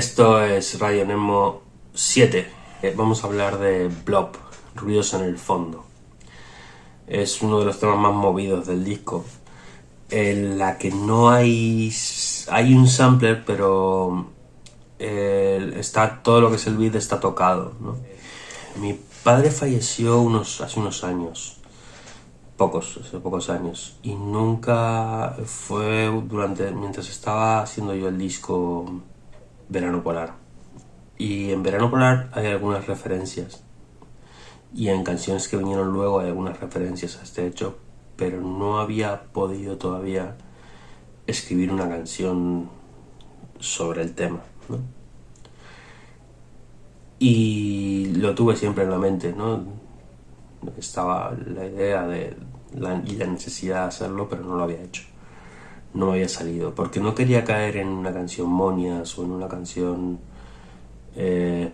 Esto es Radio Nemo 7. Eh, Vamos a hablar de Blob, Ruidos en el Fondo. Es uno de los temas más movidos del disco, en la que no hay... hay un sampler, pero está todo lo que es el beat está tocado. Mi padre falleció unos, hace unos años, pocos, hace pocos años, y nunca fue durante mientras estaba haciendo yo el disco Verano Polar. Y en Verano Polar hay algunas referencias. Y en canciones que vinieron luego hay algunas referencias a este hecho, pero no había podido todavía escribir una canción sobre el tema. Y lo tuve siempre en la mente, ¿no? Estaba la idea de la, y la necesidad de hacerlo, pero no lo había hecho. No había salido, porque no quería caer en una canción monias o en una canción eh,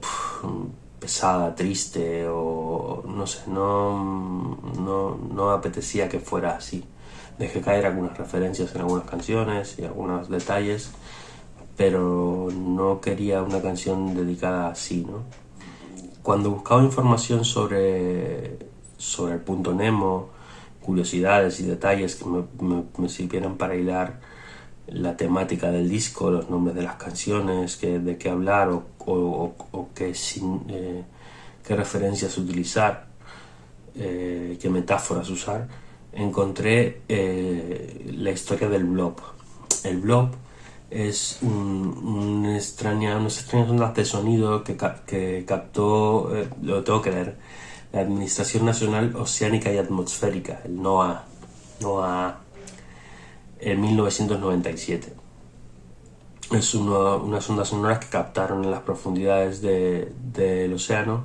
pesada, triste o no sé, no, no, no apetecía que fuera así. Dejé caer algunas referencias en algunas canciones y algunos detalles, pero no quería una canción dedicada así, ¿no? Cuando buscaba información sobre, sobre el punto Nemo, curiosidades y detalles que me, me, sirvieran para hilar la temática del disco, los nombres de las canciones, de qué hablar o, eh, qué, referencias utilizar, eh, qué metáforas usar, encontré eh, la historia del blob. El blob es un, un extraña, unas extrañas ondas de sonido que, captó, lo tengo que leer, la Administración Nacional Oceánica y Atmosférica, el NOAA, NOAA en 1997. Es uno, unas ondas sonoras que captaron en las profundidades de, del océano,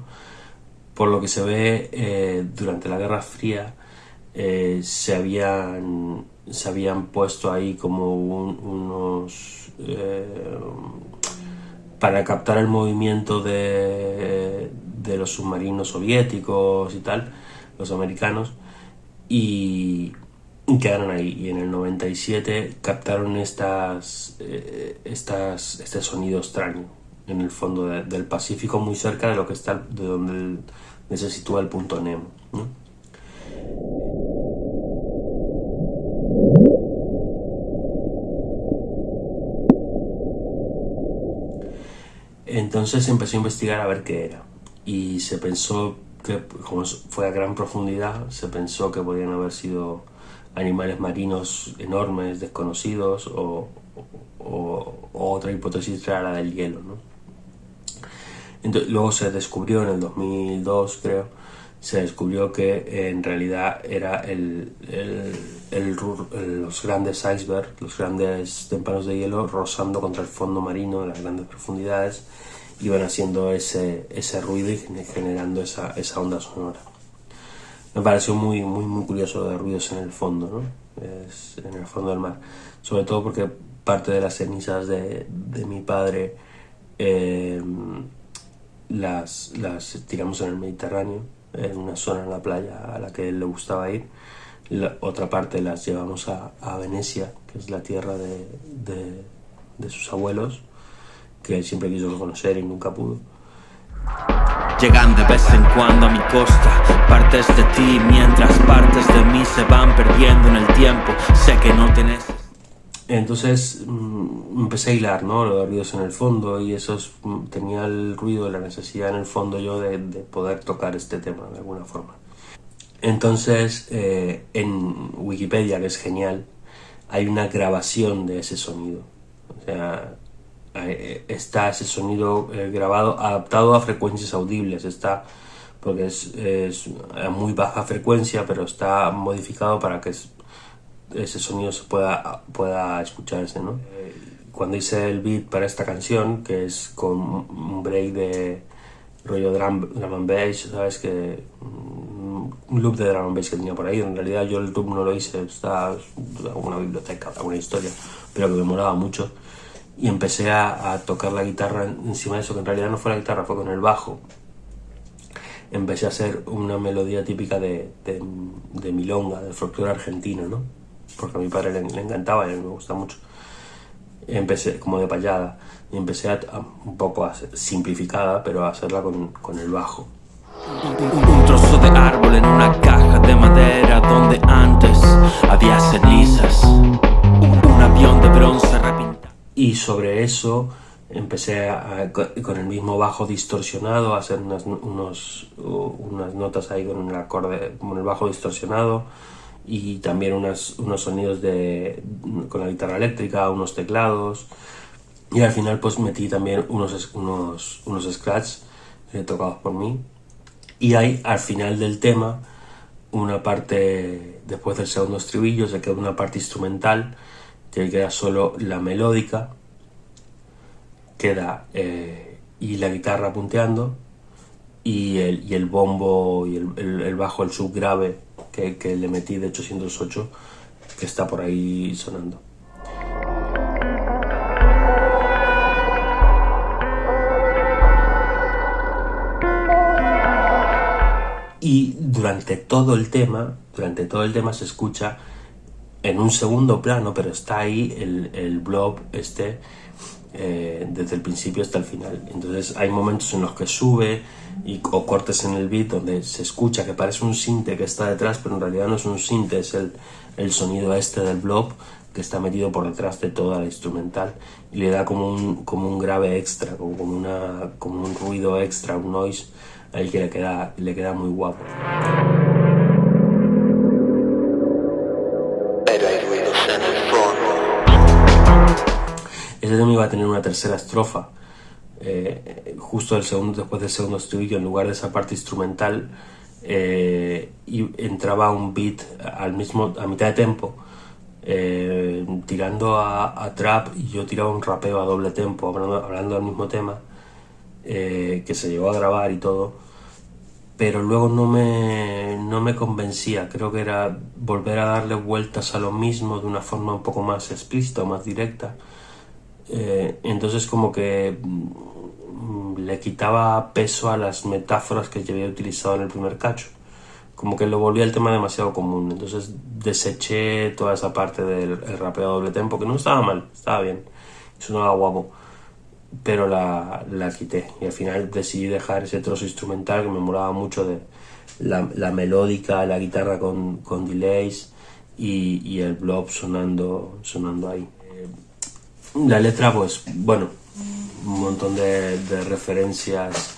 por lo que se ve eh, durante la Guerra Fría eh, se, habían, se habían puesto ahí como un, unos... Eh, para captar el movimiento de, de los submarinos soviéticos y tal, los americanos, y, y quedaron ahí. Y en el 97 captaron estas, eh, estas, este sonido extraño en el fondo de, del Pacífico, muy cerca de lo que está, de donde, se sitúa el punto Nemo. Entonces empecé a investigar a ver qué era. Y se pensó que, como fue a gran profundidad, se pensó que podían haber sido animales marinos enormes, desconocidos, o, otra hipótesis era la del hielo. ¿no? Luego se descubrió en el 2002, creo, se descubrió que en realidad era el, el, el, los grandes icebergs, los grandes témpanos de hielo rozando contra el fondo marino las grandes profundidades, iban haciendo ese, ese ruido y generando esa, esa onda sonora me pareció muy, muy, muy curioso de ruidos en el fondo, ¿no? Es en el fondo del mar. Sobre todo porque parte de las cenizas de, de mi padre eh, las, las tiramos en el Mediterráneo, en una zona en la playa a la que él le gustaba ir. La otra parte las llevamos a, a Venecia, que es la tierra de, de, sus abuelos, que él siempre quiso conocer y nunca pudo. Llegan de vez en cuando a mi costa Partes de ti mientras partes de mí se van perdiendo en el tiempo Sé que no tenés... Entonces mmm, empecé a hilar, ¿no? Los ruidos en el fondo y eso es, mm, tenía el ruido, la necesidad en el fondo yo de, de poder tocar este tema de alguna forma. Entonces eh, en Wikipedia, que es genial, hay una grabación de ese sonido. O sea, está ese sonido eh, grabado adaptado a frecuencias audibles está porque es, es, a muy baja frecuencia pero está modificado para que ese sonido se pueda pueda escucharse ¿no? cuando hice el beat para esta canción que es con un break de rollo drum, drum and bass sabes que un loop de drum and bass que tenía por ahí en realidad yo el loop no lo hice está alguna biblioteca alguna historia pero que me molaba mucho y empecé a, a, tocar la guitarra encima de eso, que en realidad no fue la guitarra, fue con el bajo. Empecé a hacer una melodía típica de, de, de milonga, de folclore argentino, ¿no? Porque a mi padre le, le encantaba y a mí me gusta mucho. empecé como de payada y empecé a, un poco a, simplificada, pero a hacerla con, con el bajo. Un trozo de árbol en una caja de madera donde antes había cenizas. Un avión de bronce repintado. Y sobre eso empecé con el mismo bajo distorsionado a hacer unas, unos, unas notas ahí con el acorde, con el bajo distorsionado y también unas, unos sonidos de, con la guitarra eléctrica, unos teclados. Y al final pues metí también unos, unos, unos scratch eh, tocados por mí. Y hay al final del tema una parte, después del segundo estribillo se queda una parte instrumental que queda solo la melódica queda eh, y la guitarra punteando y el, y el bombo y el, el, bajo, el subgrave que, que le metí de 808 que está por ahí sonando. Y durante todo el tema, durante todo el tema se escucha en un segundo plano, pero está ahí el, el blob este eh, desde el principio hasta el final. Entonces hay momentos en los que sube y, o cortes en el beat donde se escucha que parece un sinte que está detrás, pero en realidad no es un sinte, es el, el sonido este del blob que está metido por detrás de toda la instrumental y le da como un, como un grave extra, como, como, una, como un ruido extra, un noise ahí que le queda, le queda muy guapo. Ese tema iba a tener una tercera estrofa, eh, justo el segundo, después del segundo estribillo, en lugar de esa parte instrumental, eh, y entraba un beat al mismo, a mitad de tempo, eh, tirando a, trap y yo tiraba un rapeo a doble tempo, hablando, del mismo tema, que se llegó a grabar y todo, pero luego no me, no me convencía, creo que era volver a darle vueltas a lo mismo de una forma un poco más explícita o más directa eh, entonces como que mm, le quitaba peso a las metáforas que yo había utilizado en el primer cacho. Como que lo volvía el tema demasiado común. Entonces deseché toda esa parte del rapeo a doble tempo, que no estaba mal, estaba bien. Sonaba guapo. Pero la, la quité. Y al final decidí dejar ese trozo instrumental que me molaba mucho de la, la melódica, la guitarra con, con delays y, y, el blob sonando, sonando ahí. La letra, pues, bueno, un montón de, referencias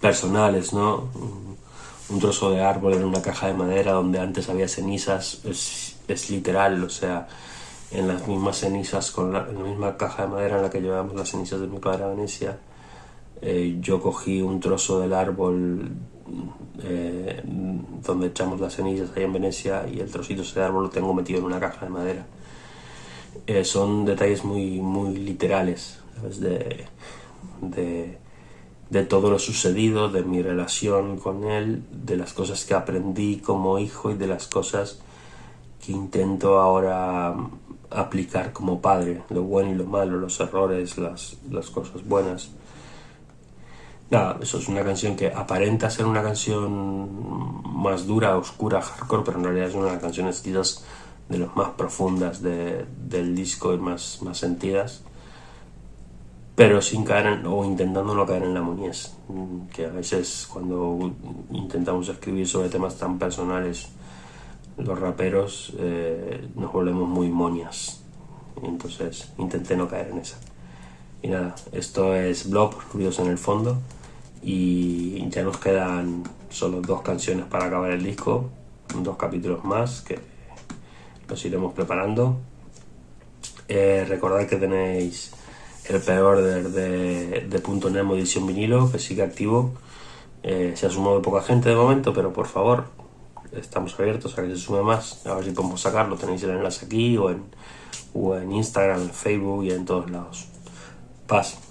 personales, ¿no? Un trozo de árbol en una caja de madera donde antes había cenizas, es, literal, o sea, en las mismas cenizas, con la, en la misma caja de madera en la que llevábamos las cenizas de mi padre a Venecia, eh, yo cogí un trozo del árbol eh, donde echamos las cenizas ahí en Venecia y el trocito ese de árbol lo tengo metido en una caja de madera. Eh, son detalles muy, muy literales De, de, de, todo lo sucedido, de mi relación con él, de las cosas que aprendí como hijo y de las cosas que intento ahora aplicar como padre, lo bueno y lo malo, los errores, las, las cosas buenas. Nada, eso es una canción que aparenta ser una canción más dura, oscura, hardcore, pero en realidad es una canción quizás de las más profundas de, del disco y más, más sentidas, pero sin caer o intentando no caer en la muñez, que a veces cuando intentamos escribir sobre temas tan personales, los raperos eh, nos volvemos muy moñas. Entonces intenté no caer en esa. Y nada, esto es Blob, Ruidos en el Fondo. Y ya nos quedan solo dos canciones para acabar el disco, dos capítulos más que los iremos preparando. Eh, recordad que tenéis el pre-order de, de, Punto Nemo edición vinilo, que sigue activo. Eh, se ha sumado poca gente de momento, pero por favor, estamos abiertos a que se sume más. A ver si podemos sacarlo. Tenéis el enlace aquí o en, o en Instagram, en Facebook y en todos lados. Paz.